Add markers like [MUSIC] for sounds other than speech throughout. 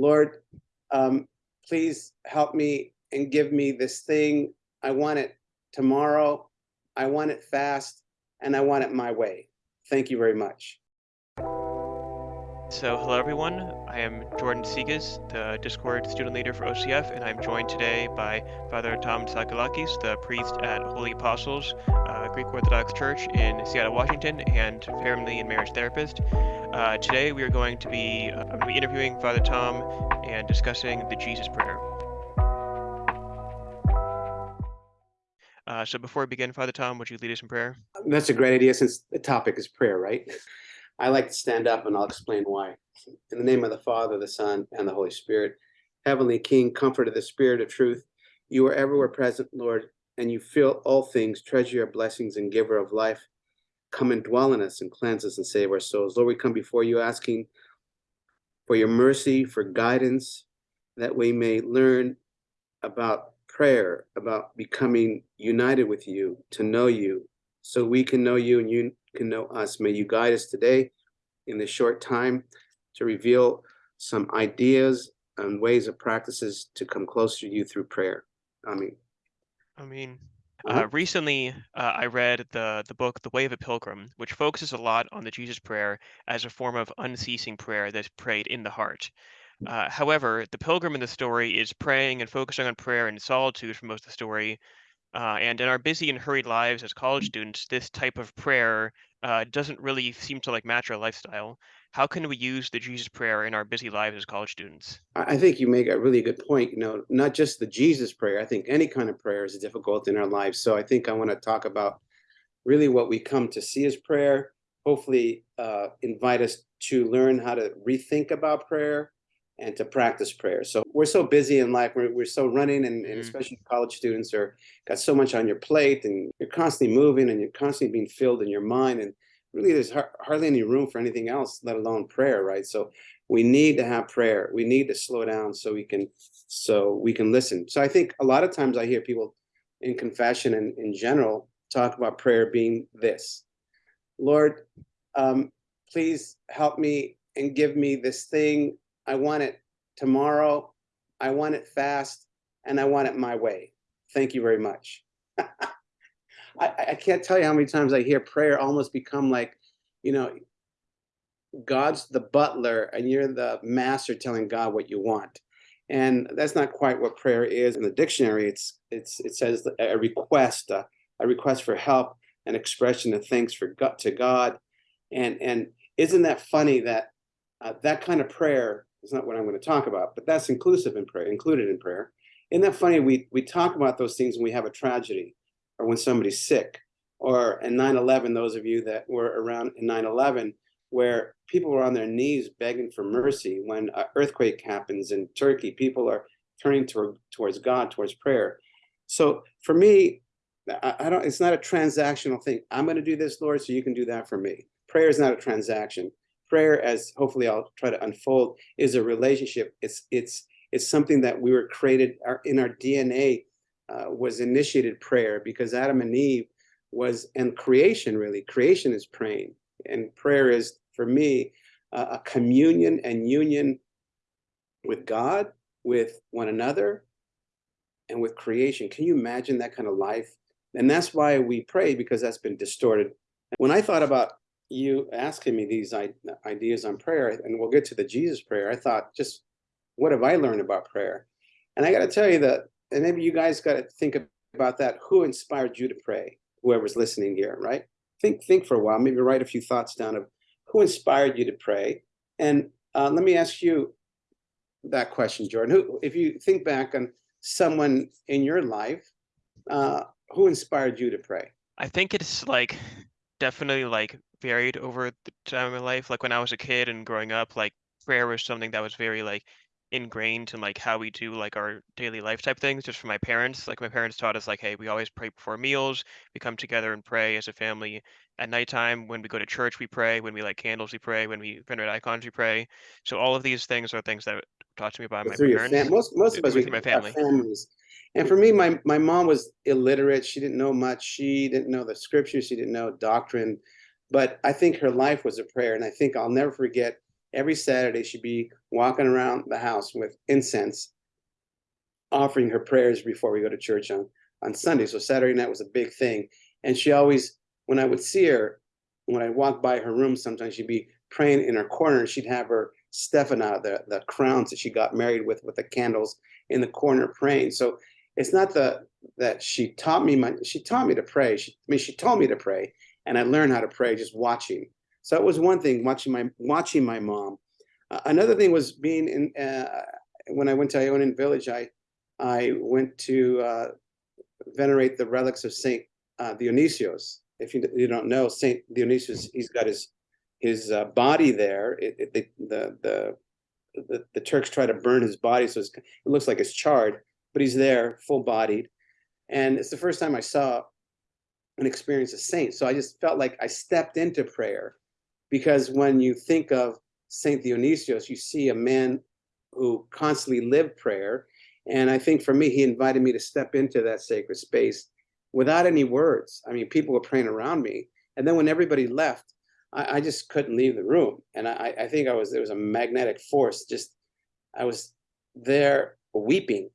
Lord, um, please help me and give me this thing. I want it tomorrow. I want it fast and I want it my way. Thank you very much. So, hello everyone. I am Jordan Segas, the Discord student leader for OCF, and I'm joined today by Father Tom Tsagalakis, the priest at Holy Apostles, uh, Greek Orthodox Church in Seattle, Washington, and family and marriage therapist. Uh, today, we are going to be, uh, be interviewing Father Tom and discussing the Jesus Prayer. Uh, so, before we begin, Father Tom, would you lead us in prayer? That's a great idea since the topic is prayer, right? I like to stand up and I'll explain why. In the name of the Father, the Son, and the Holy Spirit, Heavenly King, comfort of the Spirit of truth, you are everywhere present, Lord, and you fill all things, treasure your blessings and giver of life. Come and dwell in us and cleanse us and save our souls. Lord, we come before you asking for your mercy, for guidance, that we may learn about prayer, about becoming united with you, to know you, so we can know you and you can know us. May you guide us today in this short time to reveal some ideas and ways of practices to come closer to you through prayer. Amen. I mean, uh, recently uh, I read the the book The Way of a Pilgrim, which focuses a lot on the Jesus prayer as a form of unceasing prayer that's prayed in the heart. Uh, however, the pilgrim in the story is praying and focusing on prayer in solitude for most of the story, uh, and in our busy and hurried lives as college students, this type of prayer uh, doesn't really seem to like match our lifestyle. How can we use the Jesus prayer in our busy lives as college students? I think you make a really good point. You know, not just the Jesus prayer. I think any kind of prayer is difficult in our lives. So I think I want to talk about really what we come to see as prayer. Hopefully, uh, invite us to learn how to rethink about prayer and to practice prayer. So we're so busy in life, we're, we're so running and, and mm. especially college students are got so much on your plate and you're constantly moving and you're constantly being filled in your mind and really there's har hardly any room for anything else, let alone prayer, right? So we need to have prayer. We need to slow down so we can so we can listen. So I think a lot of times I hear people in confession and in general talk about prayer being this. Lord, um, please help me and give me this thing I want it tomorrow. I want it fast and I want it my way. Thank you very much. [LAUGHS] I, I can't tell you how many times I hear prayer almost become like, you know, God's the butler and you're the master telling God what you want. And that's not quite what prayer is in the dictionary. It's it's it says a request, a, a request for help, an expression of thanks for God to God. And and isn't that funny that uh, that kind of prayer is not what I'm going to talk about, but that's inclusive in prayer, included in prayer. Isn't that funny? We, we talk about those things when we have a tragedy or when somebody's sick or in 9-11, those of you that were around in 9-11, where people were on their knees begging for mercy. When an earthquake happens in Turkey, people are turning toward, towards God, towards prayer. So for me, I, I don't, it's not a transactional thing. I'm going to do this, Lord, so you can do that for me. Prayer is not a transaction prayer, as hopefully I'll try to unfold, is a relationship. It's it's it's something that we were created our, in our DNA uh, was initiated prayer because Adam and Eve was and creation really creation is praying and prayer is for me uh, a communion and union with God, with one another, and with creation. Can you imagine that kind of life? And that's why we pray because that's been distorted. When I thought about you asking me these ideas on prayer, and we'll get to the Jesus prayer, I thought, just what have I learned about prayer? And I got to tell you that, and maybe you guys got to think about that. Who inspired you to pray? Whoever's listening here, right? Think, think for a while. Maybe write a few thoughts down of who inspired you to pray. And uh, let me ask you that question, Jordan. Who, if you think back on someone in your life, uh, who inspired you to pray? I think it's like definitely like varied over the time of my life. Like when I was a kid and growing up, like prayer was something that was very like ingrained in like how we do like our daily life type things just from my parents. Like my parents taught us like hey we always pray before meals. We come together and pray as a family at nighttime. When we go to church we pray. When we light candles we pray. When we venerate icons we pray. So all of these things are things that taught to me by my parents fam- most most of us we my family. families. And for me my my mom was illiterate. She didn't know much. She didn't know the scriptures. She didn't know doctrine but I think her life was a prayer. And I think I'll never forget every Saturday she'd be walking around the house with incense, offering her prayers before we go to church on, on Sunday. So Saturday night was a big thing. And she always, when I would see her, when I walked by her room, sometimes she'd be praying in her corner and she'd have her Stephana, the, the crowns that she got married with, with the candles in the corner praying. So it's not the that she taught me my she taught me to pray. She, I mean, she told me to pray, and I learned how to pray just watching. So it was one thing watching my watching my mom. Uh, another thing was being in uh, when I went to Ionian Village. I I went to uh, venerate the relics of Saint uh, Dionysios. If you, you don't know Saint Dionysius, he's got his his uh, body there. It, it, the, the the the Turks try to burn his body, so it looks like it's charred, but he's there, full bodied. And it's the first time I saw and experienced a saint. So I just felt like I stepped into prayer because when you think of Saint Dionysius, you see a man who constantly lived prayer. And I think for me, he invited me to step into that sacred space without any words. I mean, people were praying around me. And then when everybody left, I, I just couldn't leave the room. And I, I think I was, there was a magnetic force. Just, I was there weeping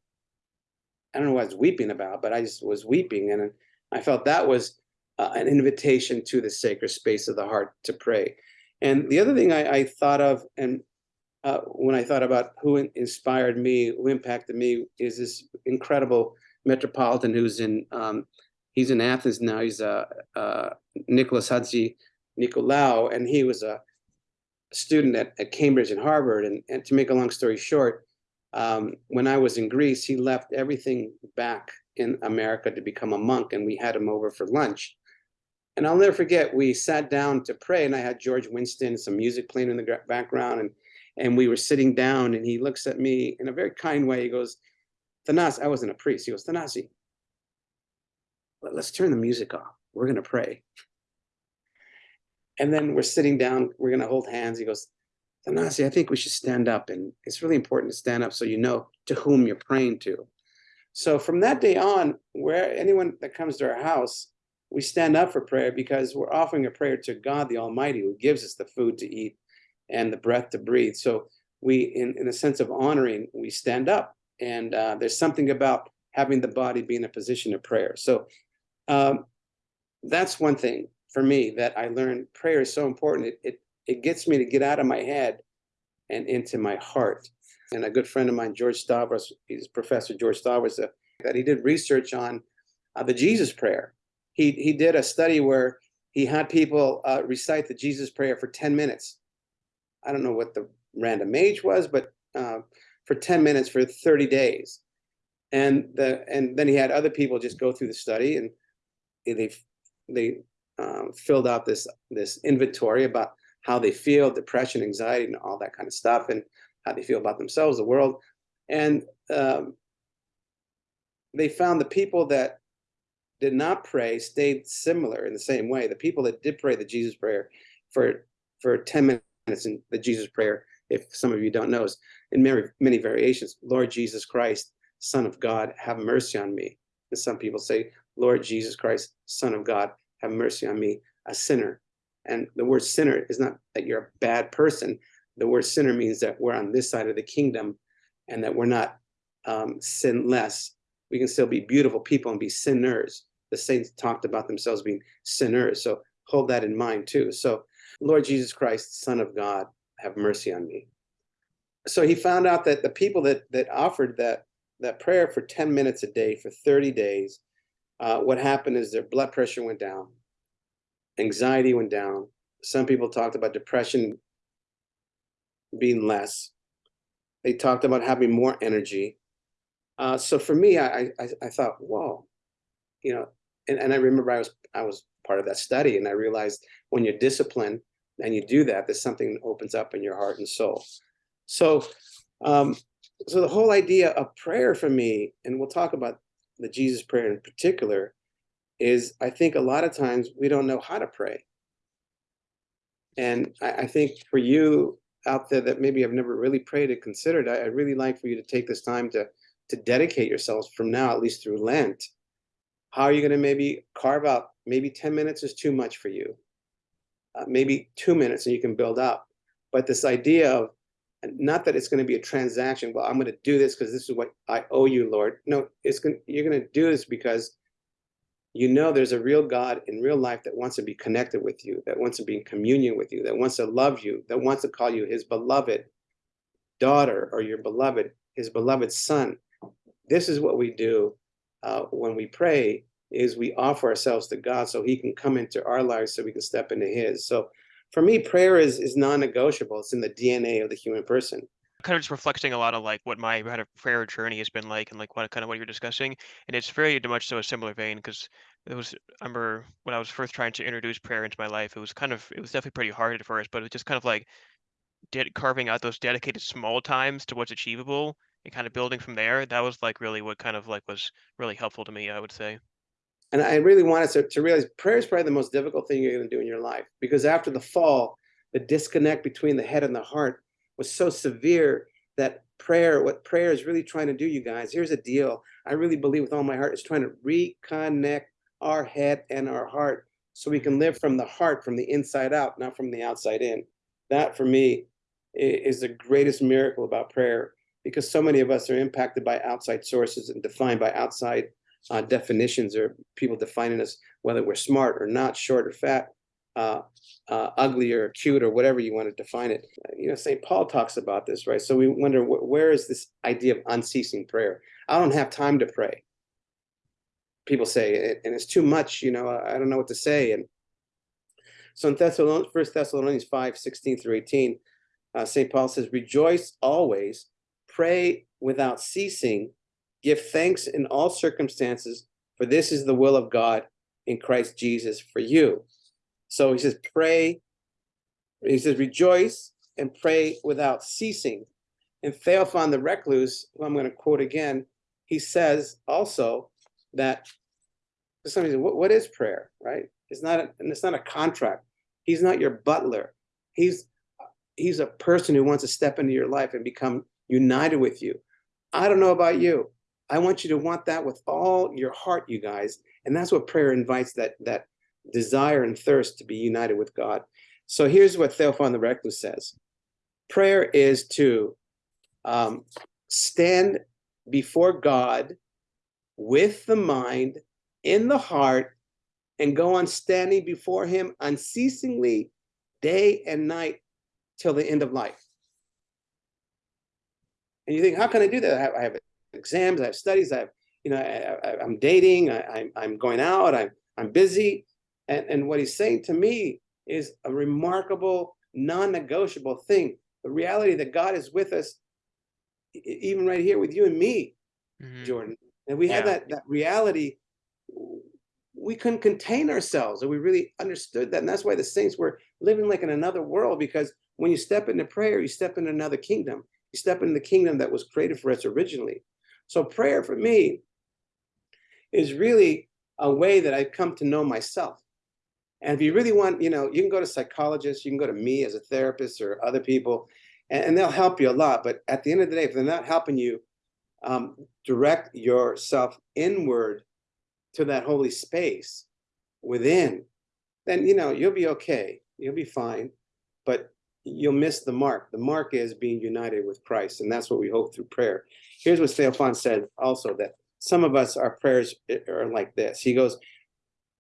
I don't know what I was weeping about, but I just was weeping. And I felt that was uh, an invitation to the sacred space of the heart to pray. And the other thing I, I thought of, and uh, when I thought about who inspired me, who impacted me, is this incredible metropolitan who's in, um, he's in Athens now. He's uh, uh, Nicholas Hadzi Nicolau, and he was a student at, at Cambridge and Harvard. And, and to make a long story short, um, when I was in Greece, he left everything back in America to become a monk, and we had him over for lunch. And I'll never forget, we sat down to pray, and I had George Winston, some music playing in the background, and and we were sitting down, and he looks at me in a very kind way. He goes, Thanasi, I wasn't a priest. He goes, Thanasi, let's turn the music off. We're going to pray. And then we're sitting down, we're going to hold hands. He goes, Thanasi, I think we should stand up. And it's really important to stand up so you know to whom you're praying to. So from that day on, where anyone that comes to our house, we stand up for prayer because we're offering a prayer to God the Almighty who gives us the food to eat and the breath to breathe. So we, in, in a sense of honoring, we stand up. And uh, there's something about having the body be in a position of prayer. So um, that's one thing for me that I learned prayer is so important. It, it it gets me to get out of my head and into my heart. And a good friend of mine, George Stavros, he's Professor George Stavros, uh, that he did research on uh, the Jesus prayer. He, he did a study where he had people uh, recite the Jesus prayer for 10 minutes. I don't know what the random age was, but uh, for 10 minutes for 30 days. And the and then he had other people just go through the study and they they um, filled out this this inventory about how they feel, depression, anxiety, and all that kind of stuff, and how they feel about themselves, the world. And um, they found the people that did not pray stayed similar in the same way. The people that did pray the Jesus prayer for for 10 minutes in the Jesus prayer, if some of you don't know, is in many, many variations. Lord Jesus Christ, Son of God, have mercy on me. And some people say, Lord Jesus Christ, Son of God, have mercy on me, a sinner. And the word sinner is not that you're a bad person. The word sinner means that we're on this side of the kingdom and that we're not um, sinless. We can still be beautiful people and be sinners. The saints talked about themselves being sinners. So hold that in mind too. So Lord Jesus Christ, Son of God, have mercy on me. So he found out that the people that that offered that that prayer for 10 minutes a day for 30 days, uh, what happened is their blood pressure went down, anxiety went down. Some people talked about depression being less. They talked about having more energy. Uh, so for me, I, I, I thought, whoa, you know, and, and I remember I was I was part of that study, and I realized when you're disciplined and you do that, there's something that opens up in your heart and soul. So, um, so the whole idea of prayer for me, and we'll talk about the Jesus prayer in particular, is I think a lot of times we don't know how to pray. And I, I think for you out there that maybe have never really prayed or considered, I, I'd really like for you to take this time to to dedicate yourselves from now, at least through Lent. How are you going to maybe carve out? Maybe 10 minutes is too much for you. Uh, maybe two minutes and you can build up. but this idea of not that it's going to be a transaction. Well, I'm going to do this because this is what I owe you, Lord. No, it's going. You're going to do this because you know there's a real God in real life that wants to be connected with you, that wants to be in communion with you, that wants to love you, that wants to call you his beloved daughter or your beloved, his beloved son. This is what we do uh, when we pray is we offer ourselves to God so he can come into our lives so we can step into his. So for me, prayer is, is non-negotiable. It's in the DNA of the human person kind of just reflecting a lot of like what my kind of prayer journey has been like and like what kind of what you're discussing and it's very much so a similar vein because it was I remember when I was first trying to introduce prayer into my life it was kind of it was definitely pretty hard at first but it was just kind of like did carving out those dedicated small times to what's achievable and kind of building from there that was like really what kind of like was really helpful to me I would say. And I really wanted to, to realize prayer is probably the most difficult thing you're going to do in your life because after the fall the disconnect between the head and the heart was so severe that prayer, what prayer is really trying to do, you guys, here's a deal. I really believe with all my heart, it's trying to reconnect our head and our heart so we can live from the heart, from the inside out, not from the outside in. That for me is the greatest miracle about prayer because so many of us are impacted by outside sources and defined by outside uh, definitions or people defining us, whether we're smart or not, short or fat, uh, uh, ugly or cute or whatever you want to define it. You know, St. Paul talks about this, right? So we wonder wh where is this idea of unceasing prayer? I don't have time to pray. People say, and it's too much, you know, I don't know what to say. And so in Thessalonians, 1 Thessalonians 5, 16 through 18, uh, St. Paul says, rejoice always, pray without ceasing, give thanks in all circumstances, for this is the will of God in Christ Jesus for you. So he says, pray. He says, rejoice and pray without ceasing. And Theophan the Recluse, who I'm going to quote again, he says also that for some reason, what, what is prayer, right? It's not, a, and it's not a contract. He's not your butler. He's he's a person who wants to step into your life and become united with you. I don't know about you. I want you to want that with all your heart, you guys. And that's what prayer invites that that desire and thirst to be united with God. So here's what Theophan the Recluse says. Prayer is to um, stand before God with the mind, in the heart, and go on standing before him unceasingly day and night till the end of life. And you think, how can I do that? I have, I have exams, I have studies, I have, you know, I, am dating, I, I'm going out, I'm, I'm busy. And, and what he's saying to me is a remarkable, non-negotiable thing. The reality that God is with us, even right here with you and me, mm -hmm. Jordan. And we yeah. had that, that reality, we couldn't contain ourselves and we really understood that. And that's why the saints were living like in another world because when you step into prayer, you step into another kingdom. You step into the kingdom that was created for us originally. So prayer for me is really a way that I've come to know myself. And if you really want, you know, you can go to psychologists, you can go to me as a therapist or other people, and, and they'll help you a lot. But at the end of the day, if they're not helping you, um, direct yourself inward to that holy space within, then, you know, you'll be okay. You'll be fine. But you'll miss the mark. The mark is being united with Christ. And that's what we hope through prayer. Here's what Theophan said also that some of us, our prayers are like this. He goes,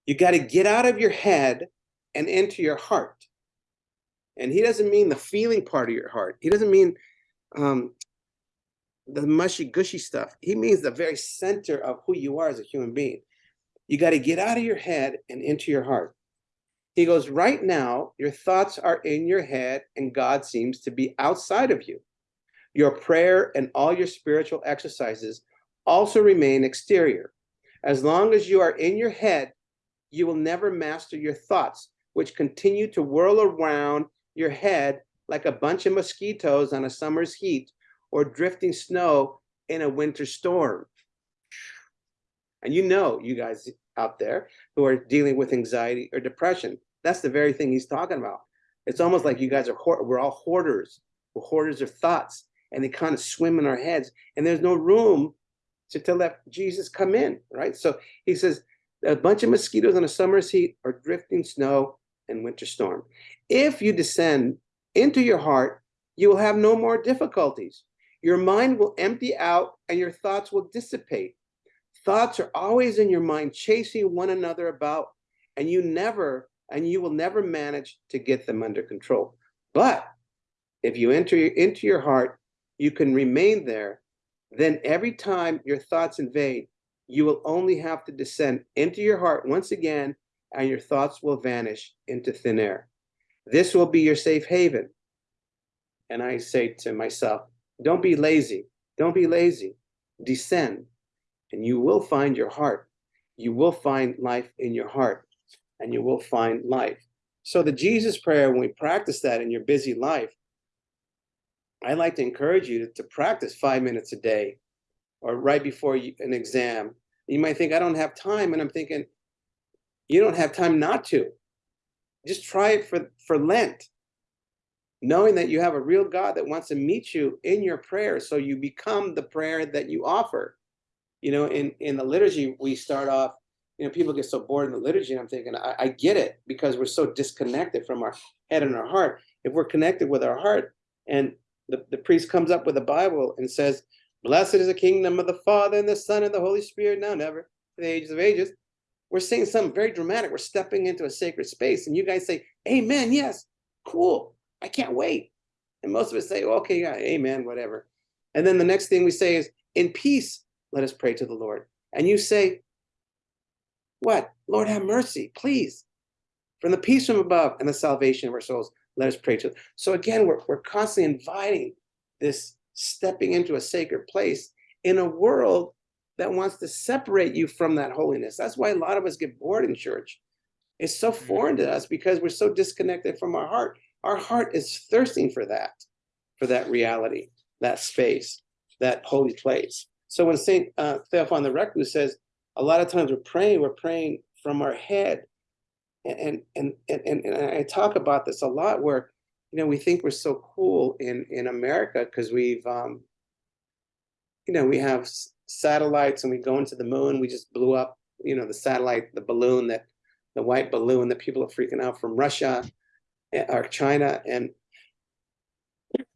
you got to get out of your head and into your heart. And he doesn't mean the feeling part of your heart. He doesn't mean um, the mushy gushy stuff. He means the very center of who you are as a human being. You got to get out of your head and into your heart. He goes, right now, your thoughts are in your head and God seems to be outside of you. Your prayer and all your spiritual exercises also remain exterior. As long as you are in your head, you will never master your thoughts, which continue to whirl around your head like a bunch of mosquitoes on a summer's heat or drifting snow in a winter storm. And you know, you guys out there who are dealing with anxiety or depression, that's the very thing he's talking about. It's almost like you guys are, we're all hoarders. We're hoarders of thoughts and they kind of swim in our heads and there's no room to, to let Jesus come in, right? So he says, a bunch of mosquitoes on a summer's heat or drifting snow and winter storm. If you descend into your heart, you will have no more difficulties. Your mind will empty out and your thoughts will dissipate. Thoughts are always in your mind, chasing one another about, and you never, and you will never manage to get them under control. But if you enter into your heart, you can remain there. Then every time your thoughts invade, you will only have to descend into your heart once again, and your thoughts will vanish into thin air. This will be your safe haven. And I say to myself, don't be lazy. Don't be lazy. Descend, and you will find your heart. You will find life in your heart, and you will find life. So the Jesus prayer, when we practice that in your busy life, I like to encourage you to, to practice five minutes a day or right before you, an exam. You might think, I don't have time. And I'm thinking, you don't have time not to. Just try it for, for Lent, knowing that you have a real God that wants to meet you in your prayer. So you become the prayer that you offer. You know, in, in the liturgy, we start off, you know, people get so bored in the liturgy. And I'm thinking, I, I get it because we're so disconnected from our head and our heart. If we're connected with our heart and the, the priest comes up with the Bible and says, Blessed is the kingdom of the Father and the Son and the Holy Spirit, now never, for the ages of ages. We're saying something very dramatic. We're stepping into a sacred space. And you guys say, Amen, yes, cool. I can't wait. And most of us say, okay, yeah, amen, whatever. And then the next thing we say is, in peace, let us pray to the Lord. And you say, what? Lord, have mercy, please. From the peace from above and the salvation of our souls, let us pray to. So again, we're, we're constantly inviting this stepping into a sacred place in a world that wants to separate you from that holiness. That's why a lot of us get bored in church. It's so Mm. foreign to us because we're so disconnected from our heart. Our heart is thirsting for that, for that reality, that space, that holy place. So when Saint uh, Theophan the Recluse says, a lot of times we're praying, we're praying from our head, and and and and, and I talk about this a lot, where you know we think we're so cool in in America because we've um, you know we have s- satellites and we go into the moon. We just blew up, you know, the satellite, the balloon that the white balloon that people are freaking out from Russia eh, or China, and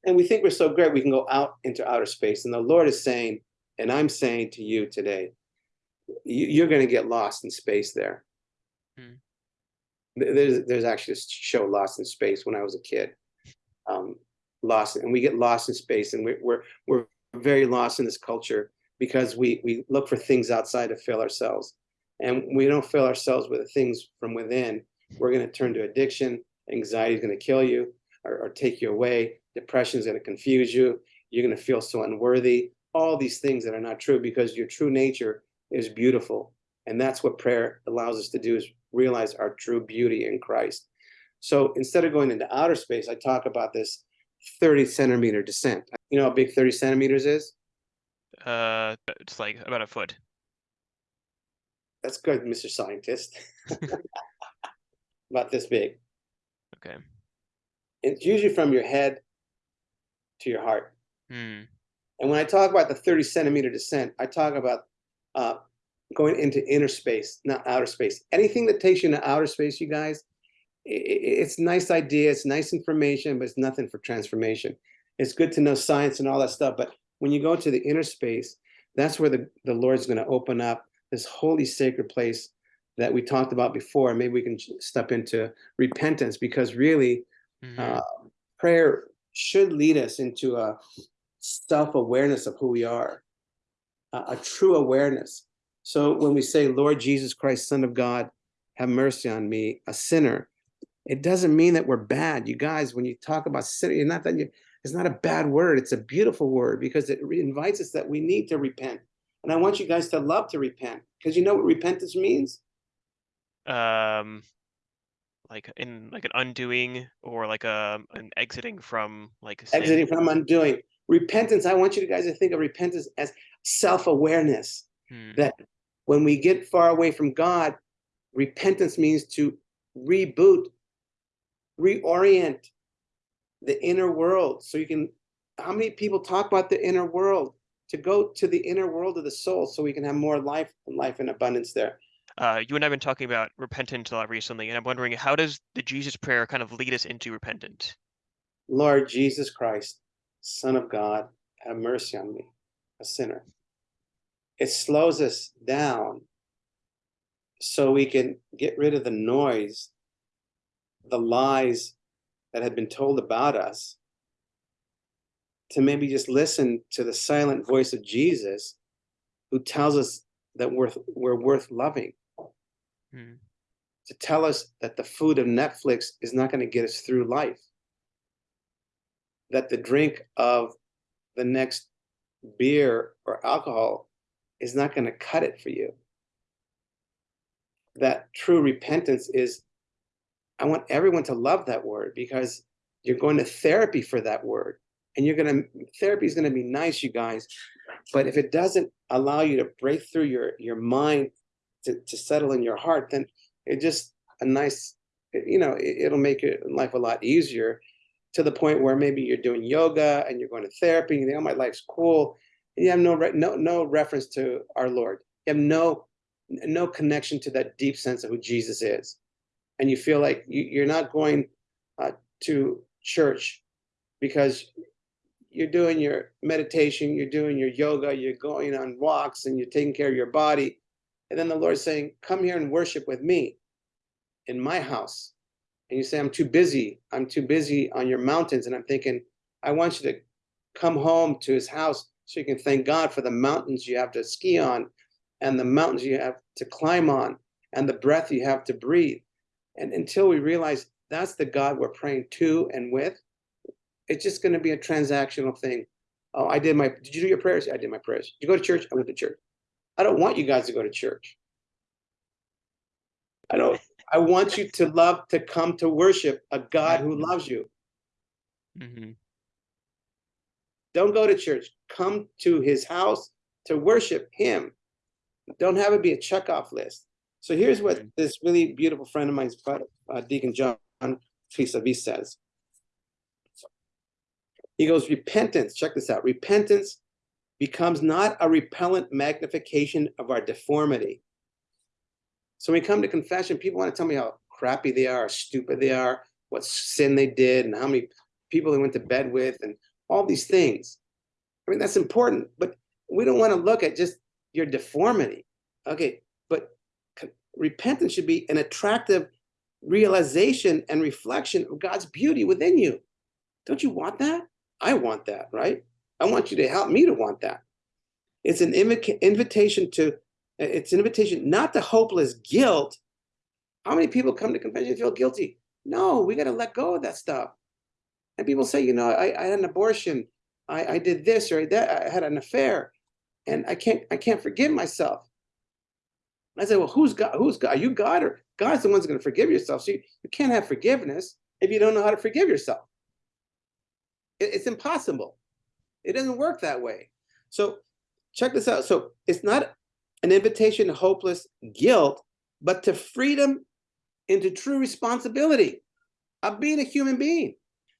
and we think we're so great we can go out into outer space. And the Lord is saying, and I'm saying to you today, you, you're going to get lost in space there. Hmm. There's there's actually a show Lost in Space when I was a kid. Um, lost, and we get lost in space, and we're we're we're very lost in this culture because we we look for things outside to fill ourselves, and we don't fill ourselves with the things from within. We're going to turn to addiction. Anxiety is going to kill you or, or take you away. Depression is going to confuse you. You're going to feel so unworthy. All these things that are not true because your true nature is beautiful. And that's what prayer allows us to do is realize our true beauty in Christ. So instead of going into outer space, I talk about this 30 centimeter descent. You know how big 30 centimeters is? Uh, it's like about a foot. That's good, Mr. Scientist. [LAUGHS] about this big. Okay. It's usually from your head to your heart. Hmm. And when I talk about the 30 centimeter descent, I talk about uh, going into inner space, not outer space. Anything that takes you into outer space, you guys, it's nice idea, it's nice information, but it's nothing for transformation. It's good to know science and all that stuff, but when you go to the inner space, that's where the, the Lord's going to open up this holy sacred place that we talked about before. Maybe we can step into repentance because really Mhm. uh, prayer should lead us into a self-awareness of who we are, a, a true awareness. So when we say, Lord Jesus Christ, Son of God, have mercy on me, a sinner, it doesn't mean that we're bad. You guys, when you talk about sinner, not that you, it's not a bad word. It's a beautiful word because it invites us that we need to repent. And I want you guys to love to repent because you know what repentance means? um like in like an undoing or like a an exiting from like. Exiting from undoing. Repentance, I want you guys to think of repentance as self-awareness. Hmm. that when we get far away from God, repentance means to reboot, reorient the inner world. So you can, how many people talk about the inner world? To go to the inner world of the soul so we can have more life and life in abundance there. Uh, you and I've been talking about repentance a lot recently, and I'm wondering how does the Jesus prayer kind of lead us into repentance? Lord Jesus Christ, Son of God, have mercy on me, a sinner. It slows us down so we can get rid of the noise, the lies that had been told about us, to maybe just listen to the silent voice of Jesus who tells us that we're, we're worth loving, Mm. to tell us that the food of Netflix is not going to get us through life, that the drink of the next beer or alcohol is not going to cut it for you. That true repentance is, I want everyone to love that word because you're going to therapy for that word. And you're going to, therapy is going to be nice, you guys. But if it doesn't allow you to break through your, your mind to, to settle in your heart, then it just a nice, you know, it, it'll make your life a lot easier to the point where maybe you're doing yoga and you're going to therapy and you think, oh, my life's cool. And you have no, no, no reference to our Lord. You have no, no connection to that deep sense of who Jesus is. And you feel like you, you're not going uh, to church because you're doing your meditation, you're doing your yoga, you're going on walks and you're taking care of your body. And then the Lord's saying, come here and worship with me in my house. And you say, I'm too busy. I'm too busy on your mountains. And I'm thinking, I want you to come home to his house so you can thank God for the mountains you have to ski on and the mountains you have to climb on and the breath you have to breathe. And until we realize that's the God we're praying to and with, it's just going to be a transactional thing. Oh, I did my, did you do your prayers? I did my prayers. Did you go to church? I went to church. I don't want you guys to go to church. I don't, I want you to love, to come to worship a God who loves you. Mm -hmm. Don't go to church. Come to his house to worship him. Don't have it be a checkoff list. So here's what this really beautiful friend of mine, uh, Deacon John Vis says. He goes, repentance, check this out. Repentance becomes not a repellent magnification of our deformity. So when we come to confession, people want to tell me how crappy they are, stupid they are, what sin they did, and how many people they went to bed with, and all these things. I mean, that's important, but we don't want to look at just your deformity. Okay, repentance should be an attractive realization and reflection of God's beauty within you. Don't you want that? I want that, right? I want you to help me to want that. It's an invitation to, it's an invitation not to hopeless guilt. How many people come to confession and feel guilty? No, we got to let go of that stuff. And people say, you know, I, I had an abortion, I, I did this or that, I had an affair, and I can't, I can't forgive myself. I say, well, who's God? Who's God? Are you God or God's the one's going to forgive yourself? So you, you can't have forgiveness if you don't know how to forgive yourself. It- it's impossible. It doesn't work that way. So check this out. So it's not an invitation to hopeless guilt, but to freedom into true responsibility of being a human being.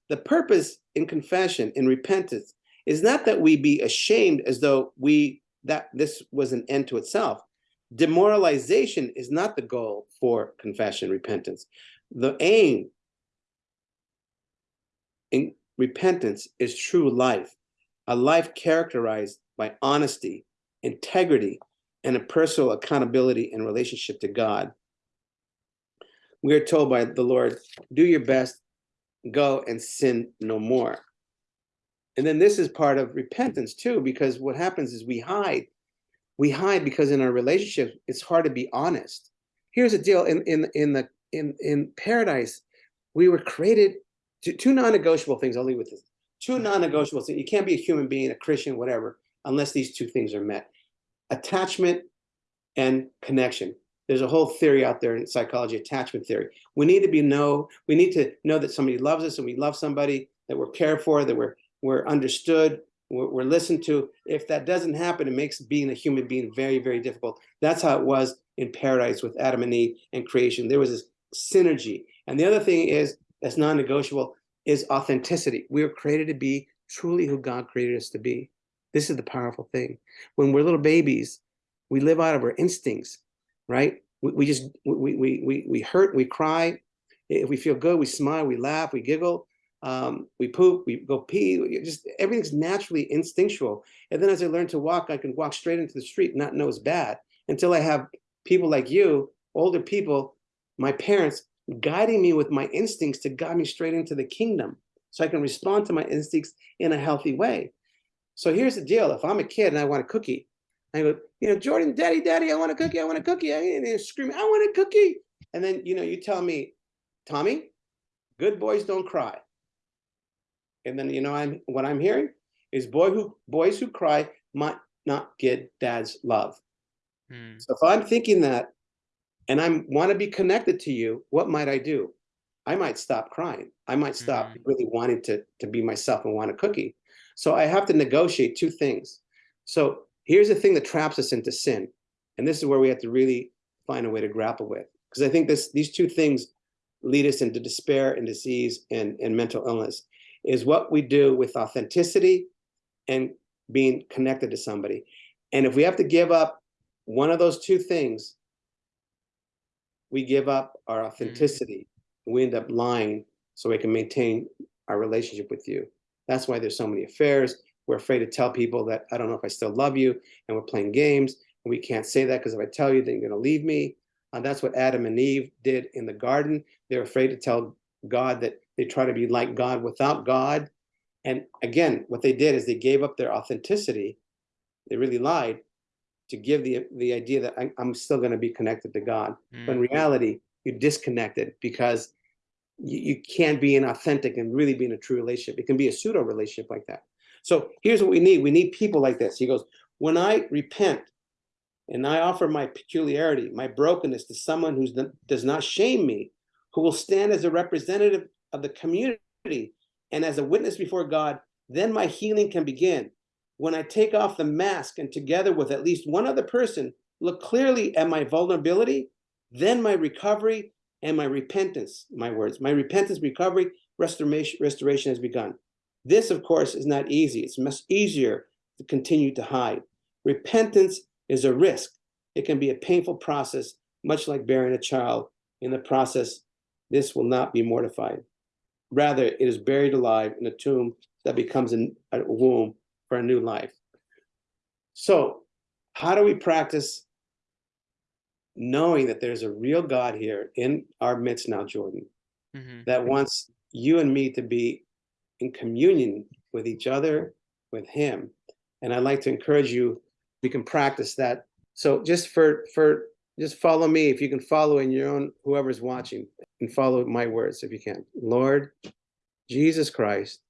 The purpose in confession, in repentance, is not that we be ashamed as though we that this was an end to itself. Demoralization is not the goal for confession, repentance. The aim in repentance is true life, a life characterized by honesty, integrity, and a personal accountability and relationship to God. We are told by the Lord, do your best, go and sin no more. And then this is part of repentance too, because what happens is we hide. We hide because in our relationship, it's hard to be honest. Here's the deal: in in in the in in paradise, we were created to two non-negotiable things. I'll leave with this: two mm-hmm. non-negotiable things. You can't be a human being, a Christian, whatever, unless these two things are met: attachment and connection. There's a whole theory out there in psychology, attachment theory. We need to be know. We need to know that somebody loves us, and we love somebody that we're cared for, that we're we're understood, we're, we're listened to. If that doesn't happen, it makes being a human being very, very difficult. That's how it was in paradise with Adam and Eve and creation. There was this synergy. And the other thing is that's non-negotiable is authenticity. We were created to be truly who God created us to be. This is the powerful thing. When we're little babies, we live out of our instincts, right? We, we just we, we we we hurt, we cry. If we feel good, we smile, we laugh, we giggle. Um, we poop, we go pee, just everything's naturally instinctual. And then as I learn to walk, I can walk straight into the street, not know it's bad until I have people like you, older people, my parents guiding me with my instincts to guide me straight into the kingdom so I can respond to my instincts in a healthy way. So here's the deal. If I'm a kid and I want a cookie, I go, you know, Jordan, daddy, daddy, I want a cookie. I want a cookie. And they're screaming, I want a cookie. And then, you know, you tell me, Tommy, good boys don't cry. And then, you know, I'm what I'm hearing is boy who boys who cry might not get dad's love. Mm. So if I'm thinking that and I want to be connected to you, what might I do? I might stop crying. I might stop Mhm. really wanting to, to be myself and want a cookie. So I have to negotiate two things. So here's the thing that traps us into sin. And this is where we have to really find a way to grapple with. Because I think this these two things lead us into despair and disease and, and mental illness is what we do with authenticity and being connected to somebody. And if we have to give up one of those two things, we give up our hmm. authenticity. We end up lying so we can maintain our relationship with you. That's why there's so many affairs. We're afraid to tell people that I don't know if I still love you, and we're playing games. And we can't say that because if I tell you, then you're going to leave me. And that's what Adam and Eve did in the garden. They're afraid to tell God that they try to be like God without God. And again, what they did is they gave up their authenticity. They really lied to give the the idea that I, I'm still going to be connected to God. But in Mm. reality, you're disconnected because you, you can't be an authentic and really be in a true relationship. It can be a pseudo relationship like that. So here's what we need. We need people like this. He goes, when I repent and I offer my peculiarity, my brokenness to someone who does not shame me, who will stand as a representative of the community and as a witness before God, then my healing can begin. When I take off the mask and together with at least one other person, look clearly at my vulnerability, then my recovery and my repentance, my words, my repentance, recovery, restoration, restoration has begun. This, of course, is not easy. It's much easier to continue to hide. Repentance is a risk. It can be a painful process, much like bearing a child. In the process, this will not be mortified. Rather, it is buried alive in a tomb that becomes a, a womb for a new life. So, how do we practice knowing that there's a real God here in our midst now, Jordan, Mhm. that wants you and me to be in communion with each other, with Him? And I'd like to encourage you, we can practice that. So, just for for just follow me if you can follow in your own whoever's watching and follow my words if you can. Lord Jesus Christ,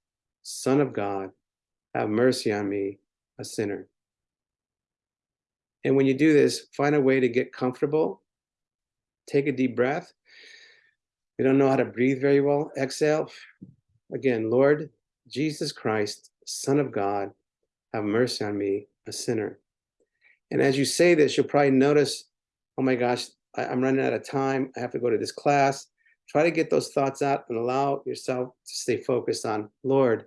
Son of God, have mercy on me, a sinner. And when you do this, find a way to get comfortable. Take a deep breath. You don't know how to breathe very well. Exhale. Again, Lord Jesus Christ, Son of God, have mercy on me, a sinner. And as you say this, you'll probably notice, oh my gosh, I, I'm running out of time. I have to go to this class. Try to get those thoughts out and allow yourself to stay focused on Lord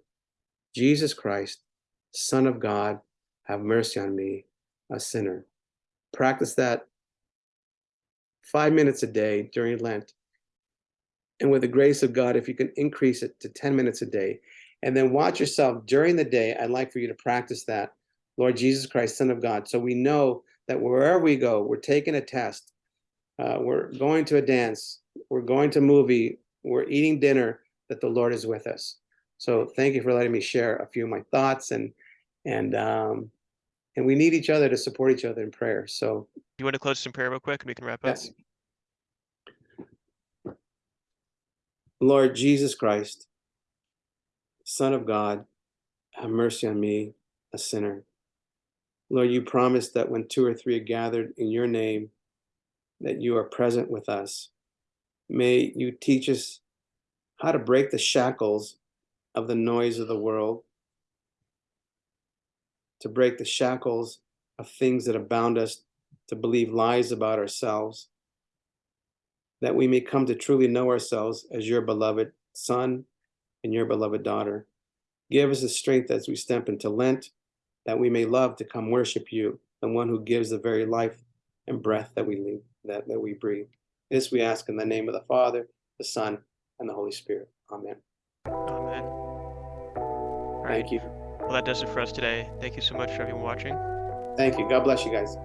Jesus Christ, Son of God, have mercy on me, a sinner. Practice that five minutes a day during Lent. And with the grace of God, if you can increase it to 10 minutes a day, and then watch yourself during the day, I'd like for you to practice that. Lord Jesus Christ, Son of God. So we know that wherever we go, we're taking a test, uh, we're going to a dance, we're going to a movie, we're eating dinner, that the Lord is with us. So thank you for letting me share a few of my thoughts and and um, and we need each other to support each other in prayer. So You want to close some prayer real quick and we can wrap up? yes. Lord Jesus Christ, Son of God, have mercy on me, a sinner. Lord, you promised that when two or three are gathered in your name, that you are present with us. May you teach us how to break the shackles of the noise of the world, to break the shackles of things that have bound us to believe lies about ourselves, that we may come to truly know ourselves as your beloved son and your beloved daughter. Give us the strength as we step into Lent, that we may love to come worship you, the one who gives the very life and breath that we leave, that, that we breathe. This we ask in the name of the Father, the Son, and the Holy Spirit. Amen. Amen. right. Thank you. Well, that does it for us today. Thank you so much for everyone watching. Thank you. God bless you guys.